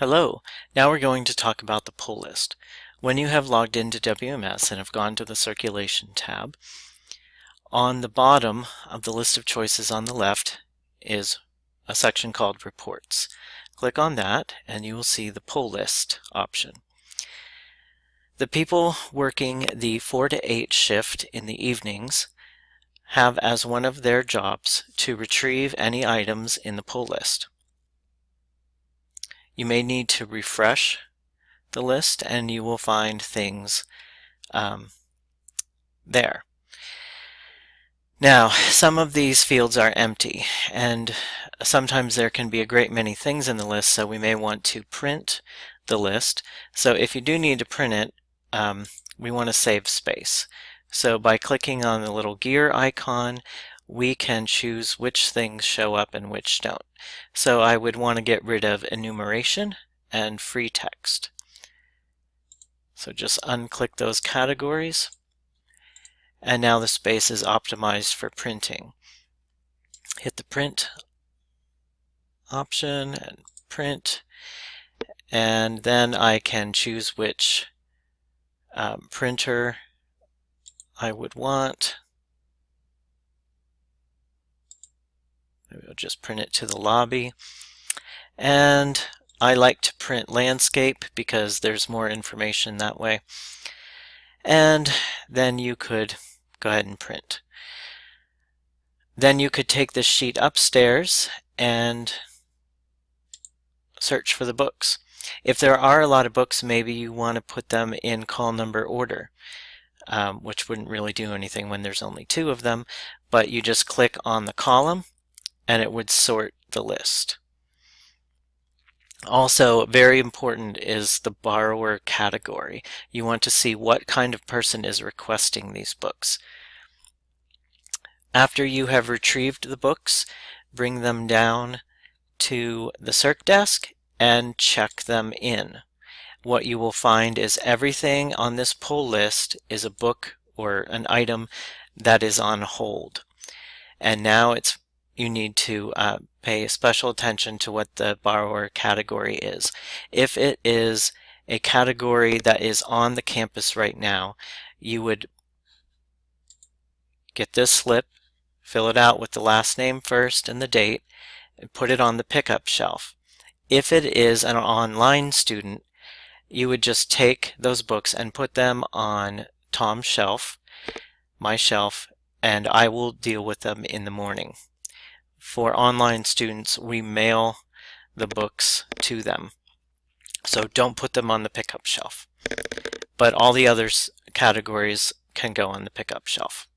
Hello, now we're going to talk about the pull list. When you have logged into WMS and have gone to the Circulation tab, on the bottom of the list of choices on the left is a section called Reports. Click on that and you will see the pull list option. The people working the 4 to 8 shift in the evenings have as one of their jobs to retrieve any items in the pull list. You may need to refresh the list and you will find things um, there. Now, some of these fields are empty and sometimes there can be a great many things in the list so we may want to print the list. So if you do need to print it, um, we want to save space. So by clicking on the little gear icon, we can choose which things show up and which don't. So I would want to get rid of enumeration and free text. So just unclick those categories. And now the space is optimized for printing. Hit the print option and print. And then I can choose which um, printer I would want. Maybe I'll just print it to the lobby. And I like to print landscape because there's more information that way. And then you could go ahead and print. Then you could take this sheet upstairs and search for the books. If there are a lot of books, maybe you want to put them in call number order, um, which wouldn't really do anything when there's only two of them, but you just click on the column and it would sort the list. Also, very important is the borrower category. You want to see what kind of person is requesting these books. After you have retrieved the books, bring them down to the Circ desk and check them in. What you will find is everything on this pull list is a book or an item that is on hold. And now it's you need to uh, pay special attention to what the borrower category is. If it is a category that is on the campus right now, you would get this slip, fill it out with the last name first and the date, and put it on the pickup shelf. If it is an online student, you would just take those books and put them on Tom's shelf, my shelf, and I will deal with them in the morning for online students, we mail the books to them. So don't put them on the pickup shelf. But all the other categories can go on the pickup shelf.